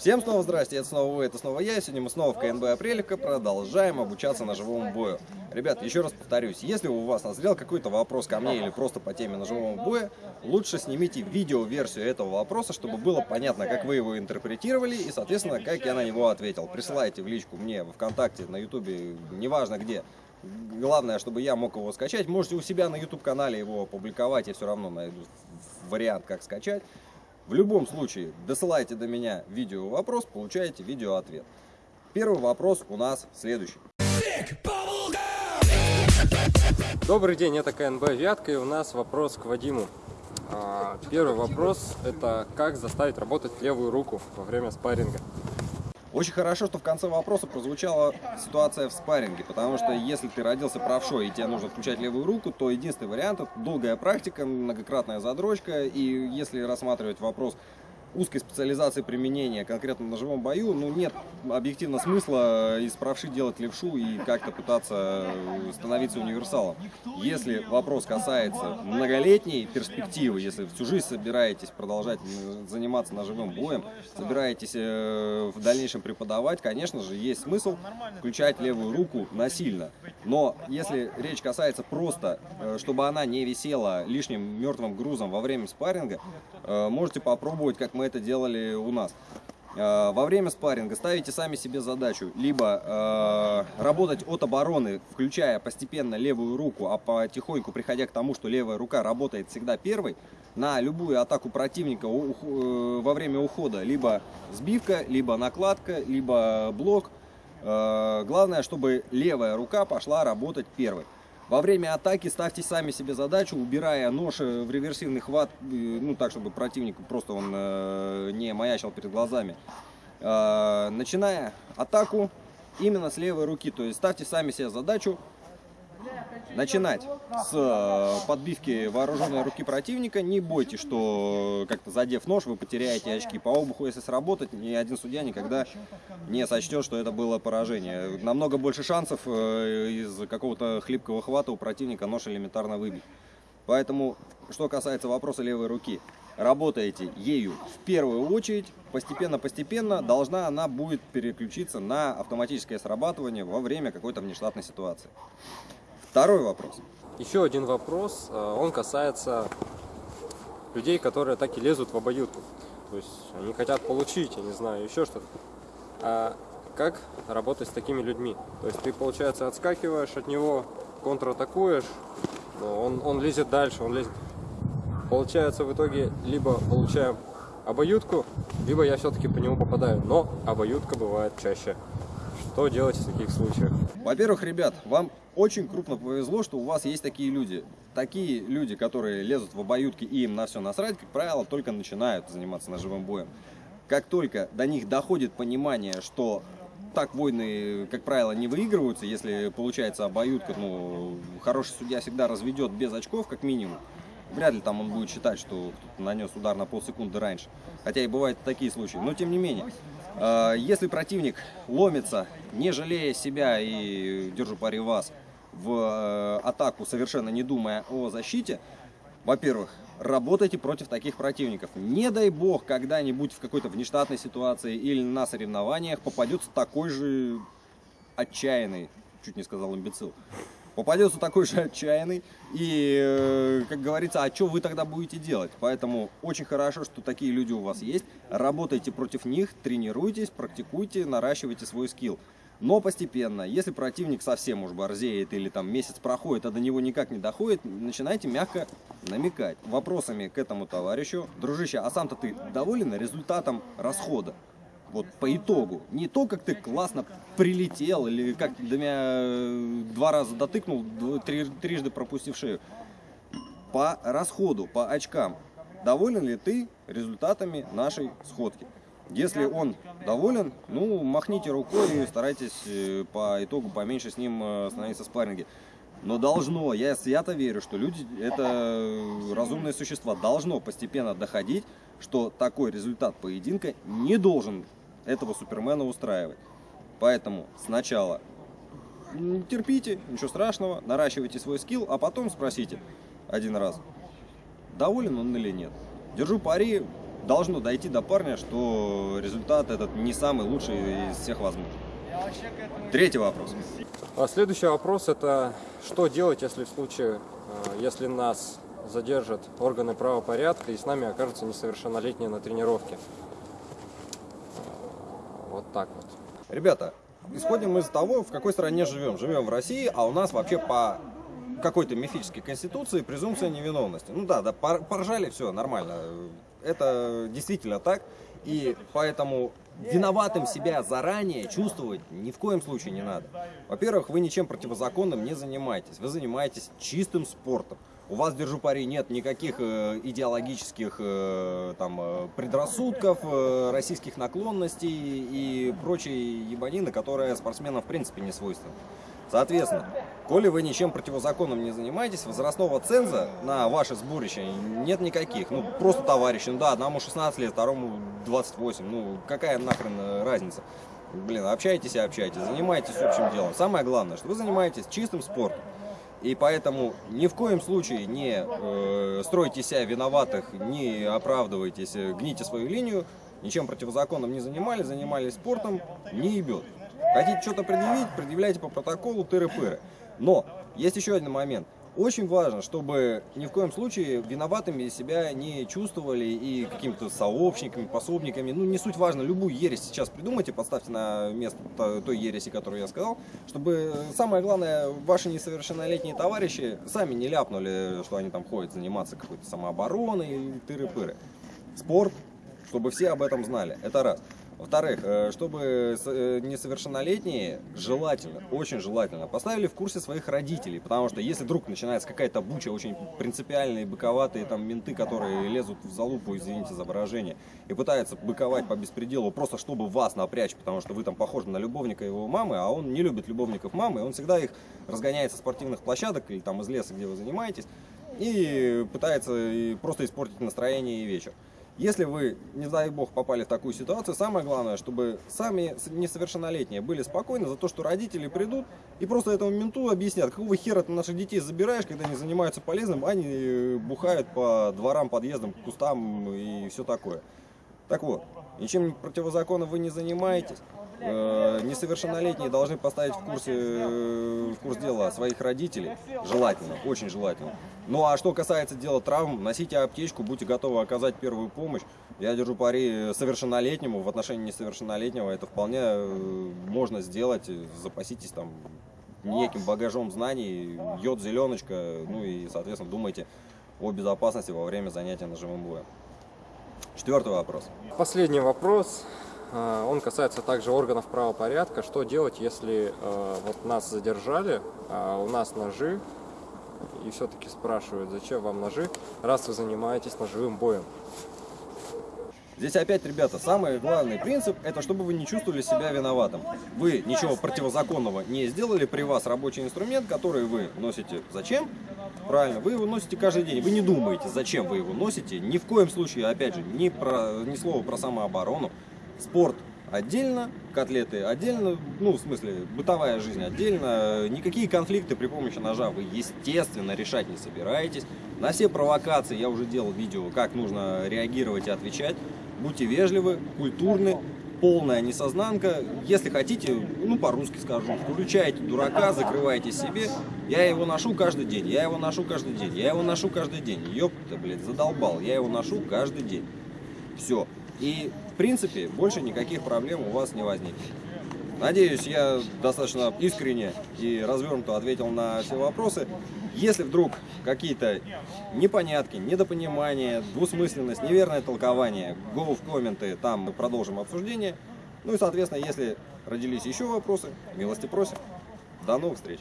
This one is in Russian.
Всем снова здрасте, это снова вы, это снова я. Сегодня мы снова в КНБ Апрелика продолжаем обучаться ножевому бою. Ребят, еще раз повторюсь, если у вас назрел какой-то вопрос ко мне или просто по теме ножевого боя, лучше снимите видео-версию этого вопроса, чтобы было понятно, как вы его интерпретировали и, соответственно, как я на него ответил. Присылайте в личку мне в ВКонтакте, на Ютубе, неважно где. Главное, чтобы я мог его скачать. Можете у себя на YouTube-канале его опубликовать, я все равно найду вариант, как скачать. В любом случае, досылайте до меня видео вопрос, получаете видео ответ. Первый вопрос у нас следующий. Добрый день, это КНБ Вятка и у нас вопрос к Вадиму. А, первый вопрос это как заставить работать левую руку во время спарринга. Очень хорошо, что в конце вопроса прозвучала ситуация в спарринге, потому что если ты родился правшой и тебе нужно включать левую руку, то единственный вариант – это долгая практика, многократная задрочка, и если рассматривать вопрос узкой специализации применения конкретно в ножевом бою, ну, нет объективно смысла из правши делать левшу и как-то пытаться становиться универсалом. Если вопрос касается многолетней перспективы, если всю жизнь собираетесь продолжать заниматься ножевым боем, собираетесь э, в дальнейшем преподавать, конечно же, есть смысл включать левую руку насильно. Но если речь касается просто, э, чтобы она не висела лишним мертвым грузом во время спарринга, э, можете попробовать, как мы это делали у нас. Э, во время спарринга ставите сами себе задачу либо э, работать от обороны, включая постепенно левую руку, а потихоньку приходя к тому, что левая рука работает всегда первой, на любую атаку противника э, во время ухода, либо сбивка, либо накладка, либо блок. Э, главное, чтобы левая рука пошла работать первой. Во время атаки ставьте сами себе задачу, убирая нож э, в реверсивный хват, э, ну так, чтобы противник просто он э, не маячил перед глазами. Начиная атаку именно с левой руки, то есть ставьте сами себе задачу начинать с э, подбивки вооруженной руки противника. Не бойтесь, что как-то задев нож, вы потеряете очки. По обуху, если сработать, ни один судья никогда не сочтет, что это было поражение. Намного больше шансов э, из какого-то хлипкого хвата у противника нож элементарно выбить. Поэтому, что касается вопроса левой руки, работаете ею в первую очередь, постепенно-постепенно должна она будет переключиться на автоматическое срабатывание во время какой-то внештатной ситуации. Второй вопрос. Еще один вопрос, э, он касается людей, которые так и лезут в обоюдку. То есть они хотят получить, я не знаю, еще что-то. А как работать с такими людьми? То есть ты, получается, отскакиваешь от него, контратакуешь, но он, он лезет дальше, он лезет. Получается, в итоге либо получаем обоюдку, либо я все-таки по нему попадаю. Но обоюдка бывает чаще. Что делать в таких случаях? Во-первых, ребят, вам очень крупно повезло, что у вас есть такие люди. Такие люди, которые лезут в обоюдки и им на все насрать, как правило, только начинают заниматься ножевым боем. Как только до них доходит понимание, что так войны, как правило, не выигрываются, если получается обоюдка, ну, хороший судья всегда разведет без очков, как минимум. Вряд ли там он будет считать, что кто-то нанес удар на полсекунды раньше. Хотя и бывают такие случаи. Но тем не менее, если противник ломится, не жалея себя и держу пари вас, в э, атаку, совершенно не думая о защите, во-первых, работайте против таких противников. Не дай бог, когда-нибудь в какой-то внештатной ситуации или на соревнованиях попадется такой же отчаянный, чуть не сказал имбецил, попадется такой же отчаянный, и, э, как говорится, а что вы тогда будете делать? Поэтому очень хорошо, что такие люди у вас есть, работайте против них, тренируйтесь, практикуйте, наращивайте свой скилл. Но постепенно, если противник совсем уж борзеет или там месяц проходит, а до него никак не доходит, начинайте мягко намекать вопросами к этому товарищу. Дружище, а сам-то ты доволен результатом расхода? Вот по итогу. Не то, как ты классно прилетел, или как до меня э, два раза дотыкнул, три, трижды пропустив шею. По расходу, по очкам. Доволен ли ты результатами нашей сходки? Если он доволен, ну, махните рукой и старайтесь э, по итогу поменьше с ним э, становиться в спарринге. Но должно, я свято верю, что люди, это разумные существа, должно постепенно доходить, что такой результат поединка не должен этого супермена устраивать. Поэтому сначала терпите, ничего страшного, наращивайте свой скилл, а потом спросите один раз, доволен он или нет. Держу пари, должно дойти до парня, что результат этот не самый лучший из всех возможных. Третий вопрос. А следующий вопрос это что делать, если в случае, э, если нас задержат органы правопорядка и с нами окажутся несовершеннолетние на тренировке. Так вот. Ребята, исходим из того, в какой стране живем. Живем в России, а у нас вообще по какой-то мифической конституции презумпция невиновности. Ну да, да, поржали, все, нормально. Это действительно так. И поэтому виноватым себя заранее чувствовать ни в коем случае не надо. Во-первых, вы ничем противозаконным не занимаетесь. Вы занимаетесь чистым спортом. У вас, держу пари, нет никаких э, идеологических э, там, э, предрассудков, российских наклонностей и прочей ебанины, которая спортсменам в принципе не свойственна. Соответственно, коли вы ничем противозаконным не занимаетесь, возрастного ценза на ваше сборище нет никаких. Ну, просто товарищи, ну да, одному 16 лет, второму 28, ну, какая нахрен разница? Блин, общайтесь и общайтесь, занимайтесь общим делом. Самое главное, что вы занимаетесь чистым спортом. И поэтому ни в коем случае не э, стройте себя виноватых, не оправдывайтесь, э, гните свою линию, ничем противозаконным не занимались, занимались спортом, не ебет. Хотите что-то предъявить, предъявляйте по протоколу тыры-пыры. Но есть еще один момент. Очень важно, чтобы ни в коем случае виноватыми себя не чувствовали и какими-то сообщниками, пособниками. Ну, не суть важно, любую ересь сейчас придумайте, подставьте на место той ереси, которую я сказал, чтобы самое главное, ваши несовершеннолетние товарищи сами не ляпнули, что они там ходят заниматься какой-то самообороной и тыры-пыры. Спорт, чтобы все об этом знали. Это раз. Во-вторых, э, чтобы э, несовершеннолетние, желательно, очень желательно, поставили в курсе своих родителей, потому что если вдруг начинается какая-то буча, очень принципиальные, быковатые там менты, которые лезут в залупу, извините за выражение, и пытаются быковать по беспределу, просто чтобы вас напрячь, потому что вы там похожи на любовника его мамы, а он не любит любовников мамы, он всегда их разгоняет со спортивных площадок или там из леса, где вы занимаетесь, и пытается просто испортить настроение и вечер. Если вы, не дай бог, попали в такую ситуацию, самое главное, чтобы сами несовершеннолетние были спокойны за то, что родители придут и просто этому менту объяснят, какого хера ты наших детей забираешь, когда они занимаются полезным, они э, бухают по дворам, подъездам, кустам и все такое. Так вот, ничем противозаконным вы не занимаетесь. Э, несовершеннолетние должны поставить в, курсе, э, в курс дела своих родителей, желательно, очень желательно. Ну а что касается дела травм, носите аптечку, будьте готовы оказать первую помощь. Я держу пари совершеннолетнему, в отношении несовершеннолетнего это вполне э, можно сделать, запаситесь там неким багажом знаний, йод, зеленочка, ну и, соответственно, думайте о безопасности во время занятия ножевым боем. Четвертый вопрос. Последний вопрос. А, он касается также органов правопорядка. Что делать, если э, вот нас задержали, а у нас ножи, и все-таки спрашивают, зачем вам ножи, раз вы занимаетесь ножевым боем? Здесь опять, ребята, самый главный принцип, это чтобы вы не чувствовали себя виноватым. Вы ничего противозаконного не сделали, при вас рабочий инструмент, который вы носите зачем? Правильно, вы его носите каждый день. Вы не думаете, зачем вы его носите. Ни в коем случае, опять же, ни, про, ни слова про самооборону спорт отдельно, котлеты отдельно, ну, в смысле, бытовая жизнь отдельно. Никакие конфликты при помощи ножа вы, естественно, решать не собираетесь. На все провокации я уже делал видео, как нужно реагировать и отвечать. Будьте вежливы, культурны, полная несознанка. Если хотите, ну, по-русски скажу, включайте дурака, закрывайте себе. Я его ношу каждый день, я его ношу каждый день, я его ношу каждый день. Ёпта, блядь, задолбал, я его ношу каждый день. Все. И, принципе, больше никаких проблем у вас не возникнет. Надеюсь, я достаточно искренне и развернуто ответил на все вопросы. Если вдруг какие-то непонятки, недопонимания, двусмысленность, неверное толкование, go в комменты, там мы продолжим обсуждение. Ну и, соответственно, если родились еще вопросы, милости просим. До новых встреч!